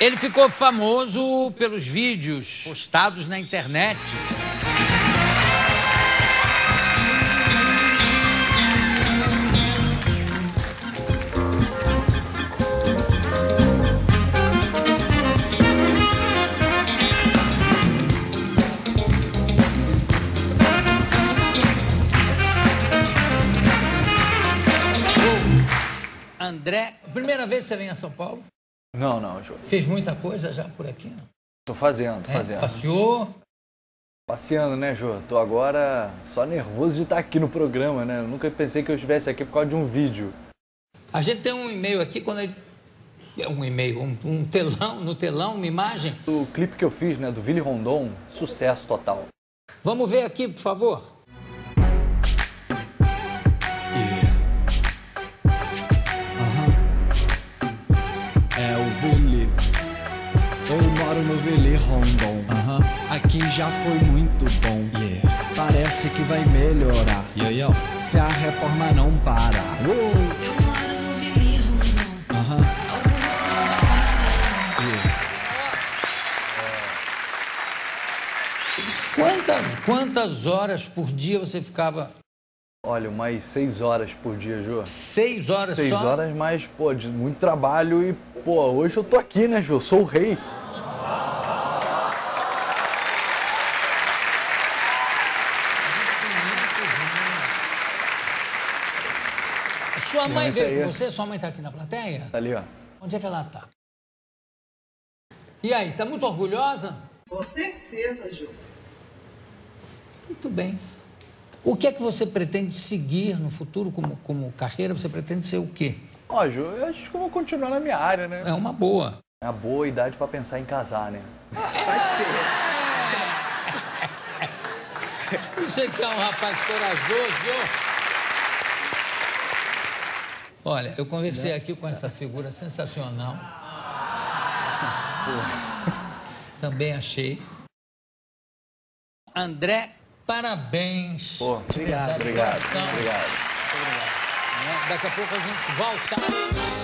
Ele ficou famoso pelos vídeos postados na internet. André, primeira vez que você vem a São Paulo? Não, não, Jô. Fez muita coisa já por aqui? Não? Tô fazendo, tô É, fazendo. passeou? Passeando, né, Jô? Tô agora só nervoso de estar aqui no programa, né? Eu nunca pensei que eu estivesse aqui por causa de um vídeo. A gente tem um e-mail aqui, quando ele... é um e-mail, um, um telão, no telão, uma imagem. O clipe que eu fiz, né, do Willy Rondon, sucesso total. Vamos ver aqui, por favor. Moro no Vili Rondon. Aqui já foi muito bom. Parece que vai melhorar. Se a reforma não parar. Eu moro no Vili Rondon. Aham. Alguns são de fora. Quantas, quantas horas por dia você ficava? Olha, umas seis horas por dia, Jô. Seis horas Seis só? horas, mas, pô, de muito trabalho e, pô, hoje eu tô aqui, né, Jô? Sou o rei. Sua mãe veio com você? Sua mãe está aqui na plateia? Tá ali, ó. Onde é que ela está? E aí, tá muito orgulhosa? Com certeza, Ju. Muito bem. O que é que você pretende seguir no futuro como, como carreira? Você pretende ser o quê? Ó, Jô, eu acho que eu vou continuar na minha área, né? É uma boa. É uma boa idade pra pensar em casar, né? Você que é um rapaz corajoso. Olha, eu conversei aqui com essa figura sensacional. Também achei. André, parabéns. Pô, obrigado, coração. obrigado. Né? Daqui a pouco a gente volta.